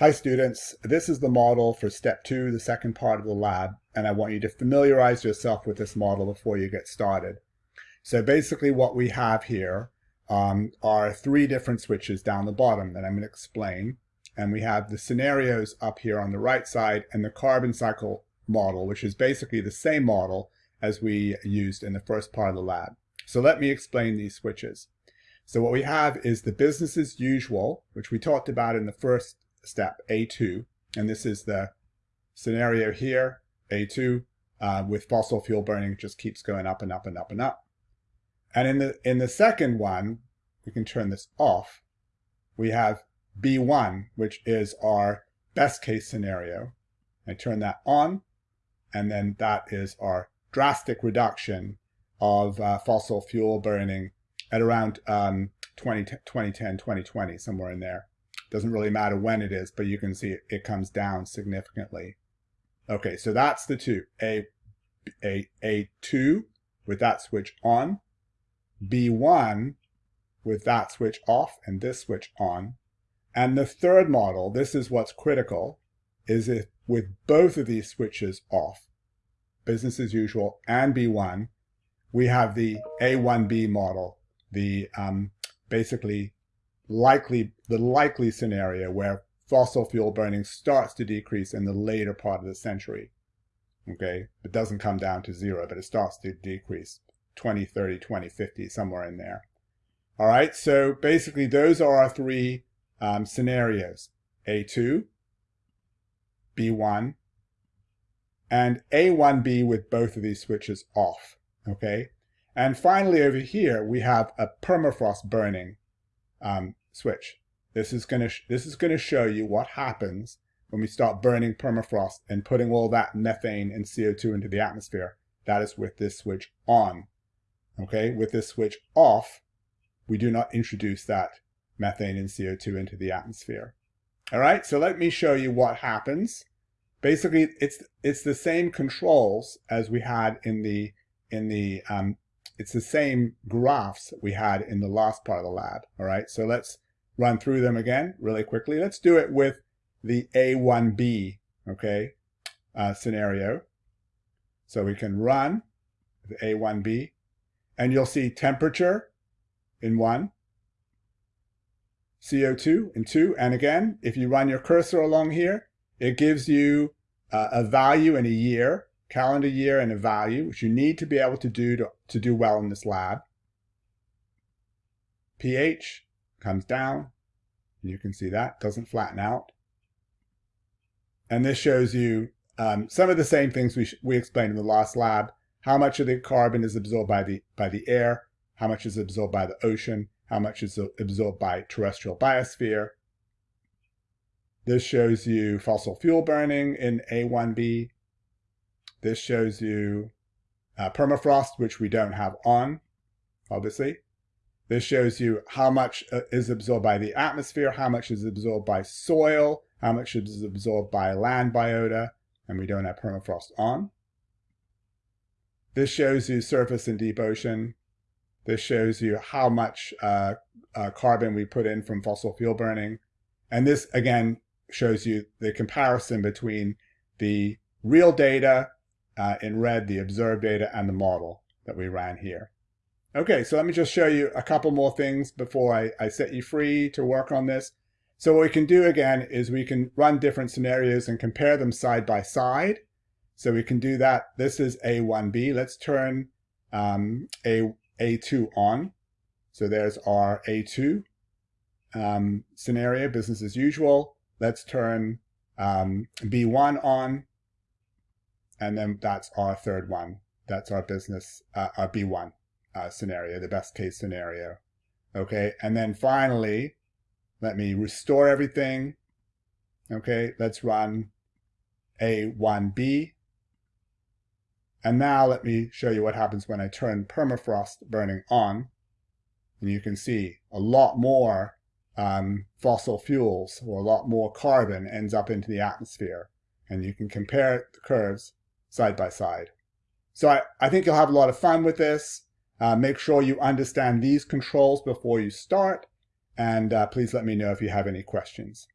Hi students, this is the model for step two, the second part of the lab, and I want you to familiarize yourself with this model before you get started. So basically what we have here um, are three different switches down the bottom that I'm going to explain. And we have the scenarios up here on the right side and the carbon cycle model, which is basically the same model as we used in the first part of the lab. So let me explain these switches. So what we have is the business as usual, which we talked about in the first step, A2, and this is the scenario here, A2, uh, with fossil fuel burning just keeps going up and up and up and up. And in the, in the second one, we can turn this off. We have B1, which is our best case scenario. I turn that on, and then that is our drastic reduction of uh, fossil fuel burning at around um, 20, 2010, 2020, somewhere in there. Doesn't really matter when it is, but you can see it, comes down significantly. Okay, so that's the two. A, a, A2 with that switch on. B1 with that switch off and this switch on. And the third model, this is what's critical, is if with both of these switches off, business as usual and B1, we have the A1B model, the um, basically likely the likely scenario where fossil fuel burning starts to decrease in the later part of the century. Okay, it doesn't come down to zero, but it starts to decrease 2030, 2050, somewhere in there. All right, so basically those are our three um, scenarios, A2, B1, and A1B with both of these switches off, okay? And finally over here, we have a permafrost burning um, switch. This is going to this is going to show you what happens when we start burning permafrost and putting all that methane and CO2 into the atmosphere. That is with this switch on. Okay, with this switch off, we do not introduce that methane and CO2 into the atmosphere. All right, so let me show you what happens. Basically, it's it's the same controls as we had in the in the um, it's the same graphs we had in the last part of the lab. All right, so let's run through them again really quickly. Let's do it with the A1B, okay, uh, scenario. So we can run the A1B, and you'll see temperature in one, CO2 in two, and again, if you run your cursor along here, it gives you uh, a value in a year, calendar year and a value, which you need to be able to do to, to do well in this lab. pH, comes down. You can see that doesn't flatten out. And this shows you um, some of the same things we, we explained in the last lab. How much of the carbon is absorbed by the, by the air, how much is absorbed by the ocean, how much is absorbed by terrestrial biosphere. This shows you fossil fuel burning in A1B. This shows you uh, permafrost, which we don't have on, obviously. This shows you how much uh, is absorbed by the atmosphere, how much is absorbed by soil, how much is absorbed by land biota, and we don't have permafrost on. This shows you surface and deep ocean. This shows you how much uh, uh, carbon we put in from fossil fuel burning. And this, again, shows you the comparison between the real data uh, in red, the observed data, and the model that we ran here. Okay, so let me just show you a couple more things before I, I set you free to work on this. So what we can do again is we can run different scenarios and compare them side by side. So we can do that. This is A1B. Let's turn um, A, A2 on. So there's our A2 um, scenario, business as usual. Let's turn um, B1 on. And then that's our third one. That's our business, uh, our B1 uh, scenario, the best case scenario. Okay, and then finally, let me restore everything. Okay, let's run A1B. And now let me show you what happens when I turn permafrost burning on. And you can see a lot more um, fossil fuels or a lot more carbon ends up into the atmosphere. And you can compare the curves side by side. So I, I think you'll have a lot of fun with this. Uh, make sure you understand these controls before you start, and uh, please let me know if you have any questions.